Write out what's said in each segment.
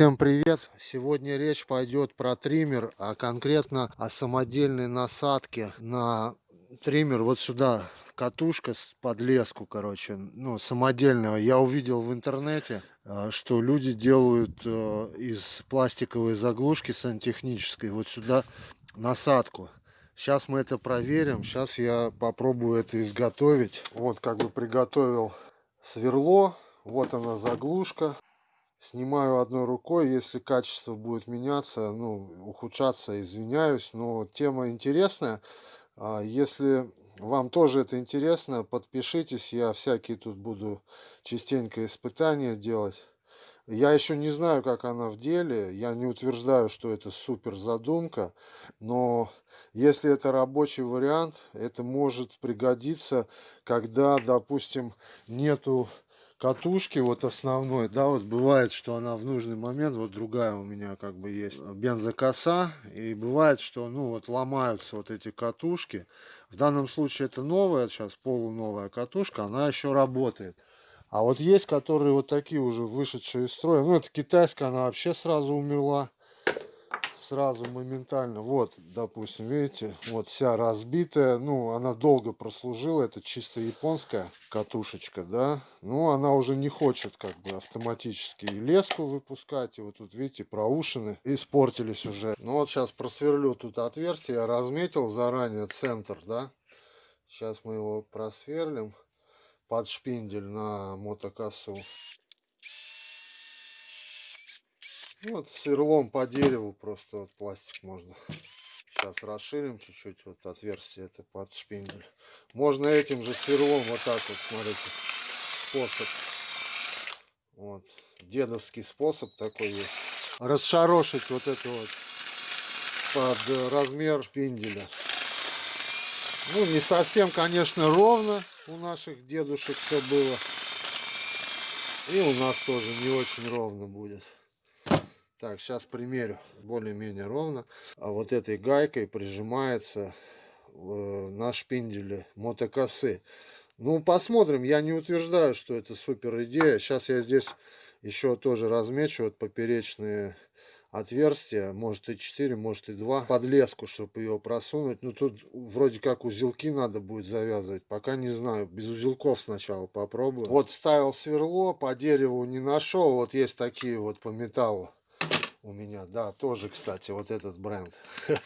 Всем привет! Сегодня речь пойдет про триммер, а конкретно о самодельной насадке на триммер вот сюда. Катушка с подлеску, короче, ну, самодельного. Я увидел в интернете, э, что люди делают э, из пластиковой заглушки сантехнической вот сюда насадку. Сейчас мы это проверим. Сейчас я попробую это изготовить. Вот как бы приготовил сверло. Вот она заглушка. Снимаю одной рукой. Если качество будет меняться, ну, ухудшаться, извиняюсь. Но тема интересная. А если вам тоже это интересно, подпишитесь. Я всякие тут буду частенько испытания делать. Я еще не знаю, как она в деле. Я не утверждаю, что это супер задумка. Но если это рабочий вариант, это может пригодиться, когда, допустим, нету катушки вот основной, да, вот бывает, что она в нужный момент, вот другая у меня как бы есть бензокоса, и бывает, что, ну, вот ломаются вот эти катушки. В данном случае это новая, сейчас полуновая катушка, она еще работает. А вот есть, которые вот такие уже вышедшие из строя. Ну, это китайская, она вообще сразу умерла. Сразу моментально. Вот, допустим, видите, вот вся разбитая. Ну, она долго прослужила. Это чисто японская катушечка, да. Ну, она уже не хочет как бы автоматически леску выпускать. И вот тут, видите, проушины испортились уже. Ну, вот сейчас просверлю тут отверстие. Я разметил заранее центр, да. Сейчас мы его просверлим под шпиндель на мотокосу. Вот сверлом по дереву просто вот пластик можно. Сейчас расширим чуть-чуть вот отверстие это под шпиндель. Можно этим же сверлом вот так вот, смотрите, способ. Вот, дедовский способ такой есть. Расшарошить вот это вот под размер шпинделя. Ну, не совсем, конечно, ровно у наших дедушек все было. И у нас тоже не очень ровно будет. Так, сейчас примерю. Более-менее ровно. А вот этой гайкой прижимается на шпинделе мотокосы. Ну, посмотрим. Я не утверждаю, что это супер идея. Сейчас я здесь еще тоже размечу вот поперечные отверстие, может и 4, может и 2, под леску, чтобы ее просунуть. Ну тут вроде как узелки надо будет завязывать, пока не знаю, без узелков сначала попробую. Вот вставил сверло, по дереву не нашел, вот есть такие вот по металлу у меня, да, тоже, кстати, вот этот бренд.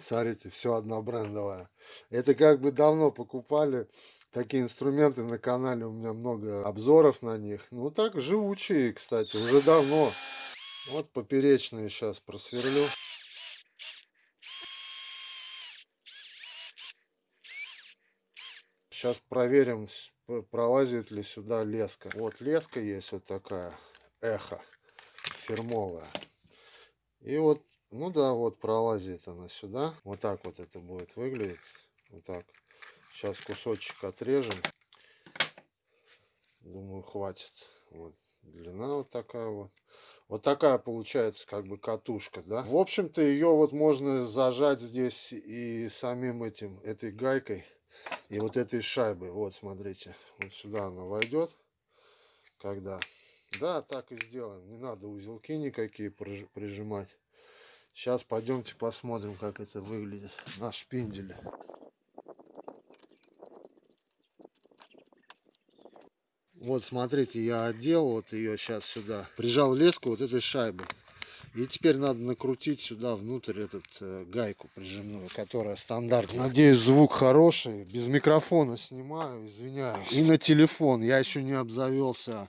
Смотрите, все однобрендовое. Это как бы давно покупали такие инструменты на канале, у меня много обзоров на них. Ну так, живучие, кстати, уже давно. Вот поперечные сейчас просверлю. Сейчас проверим, пролазит ли сюда леска. Вот леска есть вот такая, эхо, фирмовая. И вот, ну да, вот пролазит она сюда. Вот так вот это будет выглядеть. Вот так. Сейчас кусочек отрежем. Думаю, хватит. Вот длина вот такая вот. Вот такая получается как бы катушка, да. В общем-то ее вот можно зажать здесь и самим этим, этой гайкой и вот этой шайбой. Вот смотрите, вот сюда она войдет, когда. Да, так и сделаем. Не надо узелки никакие прижимать. Сейчас пойдемте посмотрим, как это выглядит на шпинделе. Вот смотрите, я одел вот ее сейчас сюда. Прижал леску вот этой шайбы. И теперь надо накрутить сюда внутрь этот э, гайку прижимную, которая стандартная. Надеюсь, звук хороший. Без микрофона снимаю, извиняюсь. И на телефон. Я еще не обзавелся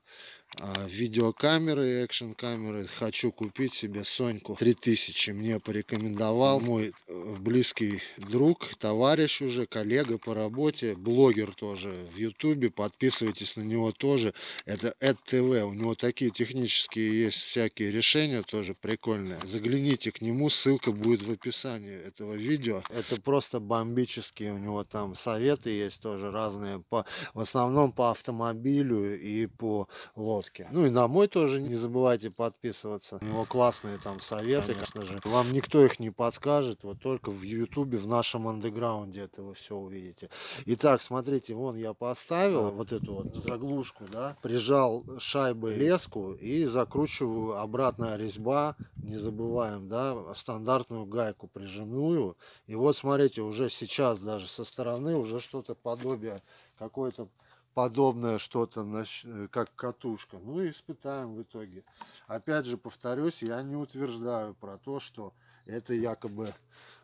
а, видеокамеры, экшн камеры. Хочу купить себе Соньку 3000. Мне порекомендовал мой э, близкий друг, товарищ уже, коллега по работе, блогер тоже в ютубе. Подписывайтесь на него тоже. Это ЭД-ТВ. У него такие технические есть всякие решения тоже прикольные. Загляните к нему, ссылка будет в описании этого видео. Это просто бомбические у него там советы есть тоже разные. По, в основном по автомобилю и по лодке. Ну и на мой тоже не забывайте подписываться. У него классные там советы, конечно же. Вам никто их не подскажет, вот только в ютубе, в нашем андеграунде это вы все увидите. Итак, смотрите, вон я поставил вот эту вот заглушку, да, прижал шайбой леску и закручиваю обратная резьба, не забываем, да, стандартную гайку прижимную. И вот смотрите, уже сейчас даже со стороны уже что-то подобие какое-то подобное что-то, э, как катушка. Ну и испытаем в итоге. Опять же, повторюсь, я не утверждаю про то, что это якобы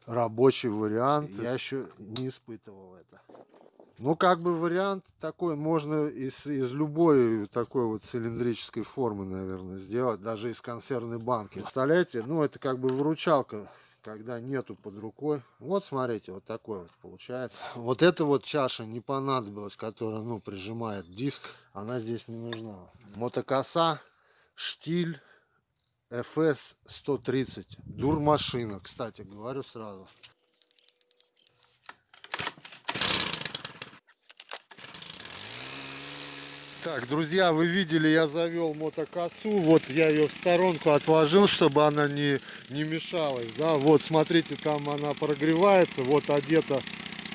рабочий вариант. Я еще не испытывал это. Ну, как бы вариант такой можно из, из любой такой вот цилиндрической формы, наверное, сделать, даже из консервной банки. Представляете, ну, это как бы выручалка когда нету под рукой. Вот смотрите, вот такой вот получается. Вот эта вот чаша не понадобилась, которая ну прижимает диск. Она здесь не нужна. Мотокоса, штиль FS 130. Дурмашина, кстати, говорю сразу. Так, друзья, вы видели, я завел мотокосу. Вот я ее в сторонку отложил, чтобы она не, не мешалась. Да, вот смотрите, там она прогревается. Вот одета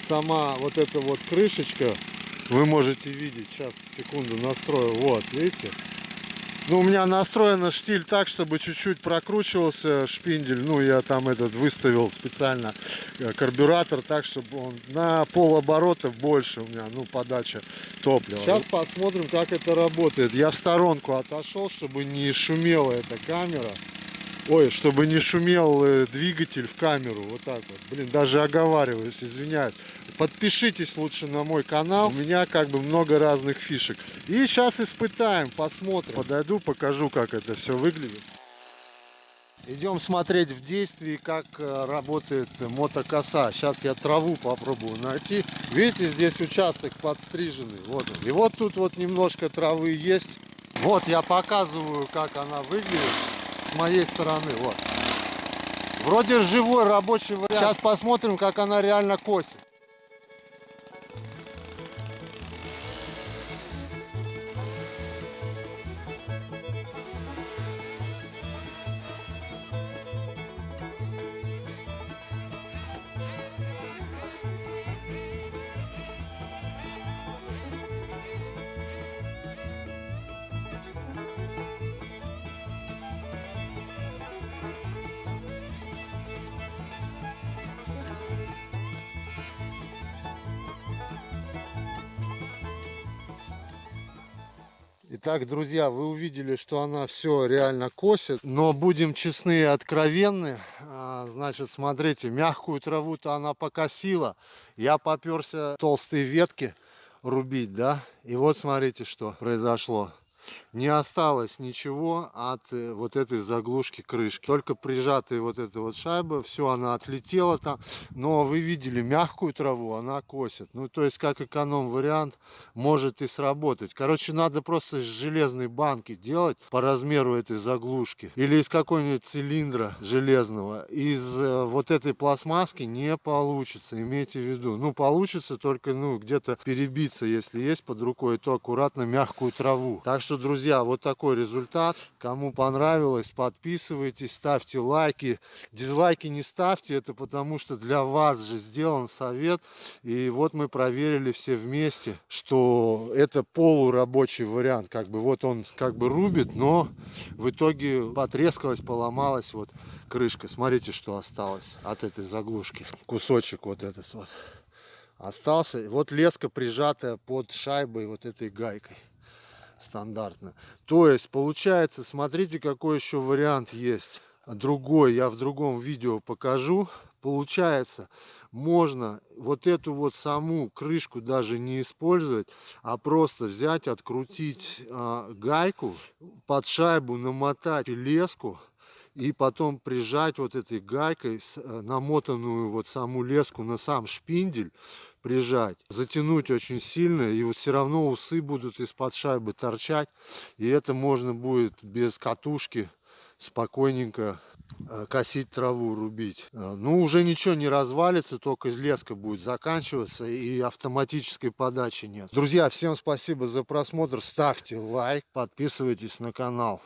сама вот эта вот крышечка. Вы можете видеть. Сейчас, секунду, настрою. Вот, видите? Ну, у меня настроена штиль так, чтобы чуть-чуть прокручивался шпиндель. Ну, я там этот выставил специально э, карбюратор так, чтобы он на пол оборота больше у меня, ну, подача топлива. Сейчас посмотрим, как это работает. Я в сторонку отошел, чтобы не шумела эта камера. Ой, чтобы не шумел э, двигатель в камеру. Вот так вот. Блин, даже оговариваюсь, извиняюсь. Подпишитесь лучше на мой канал. У меня как бы много разных фишек. И сейчас испытаем, посмотрим. Подойду, покажу, как это все выглядит. Идем смотреть в действии, как э, работает мотокоса. Сейчас я траву попробую найти. Видите, здесь участок подстриженный. Вот он. И вот тут вот немножко травы есть. Вот я показываю, как она выглядит с моей стороны. Вот. Вроде живой рабочий вариант. Сейчас посмотрим, как она реально косит. Итак, друзья, вы увидели, что она все реально косит. Но будем честны и откровенны. А, значит, смотрите, мягкую траву-то она покосила. Я поперся толстые ветки рубить, да. И вот смотрите, что произошло не осталось ничего от э, вот этой заглушки крышки. Только прижатая вот эта вот шайба, все, она отлетела там. Но вы видели мягкую траву, она косит. Ну, то есть, как эконом-вариант, может и сработать. Короче, надо просто из железной банки делать по размеру этой заглушки. Или из какой-нибудь цилиндра железного. Из э, вот этой пластмасски не получится, имейте в виду. Ну, получится только, ну, где-то перебиться, если есть под рукой, то аккуратно мягкую траву. Так что что, друзья, вот такой результат. Кому понравилось, подписывайтесь, ставьте лайки. Дизлайки не ставьте, это потому что для вас же сделан совет. И вот мы проверили все вместе, что это полурабочий вариант. Как бы вот он как бы рубит, но в итоге потрескалась, поломалась вот крышка. Смотрите, что осталось от этой заглушки. Кусочек вот этот вот остался. Вот леска прижатая под шайбой вот этой гайкой стандартно. То есть получается, смотрите, какой еще вариант есть. Другой, я в другом видео покажу. Получается, можно вот эту вот саму крышку даже не использовать, а просто взять, открутить э, гайку, под шайбу намотать леску и потом прижать вот этой гайкой э, намотанную вот саму леску на сам шпиндель, прижать, затянуть очень сильно, и вот все равно усы будут из-под шайбы торчать, и это можно будет без катушки спокойненько э, косить траву, рубить. Э, Ну, уже ничего не развалится, только леска будет заканчиваться и автоматической подачи нет. Друзья, всем спасибо за просмотр. Ставьте лайк, подписывайтесь на канал.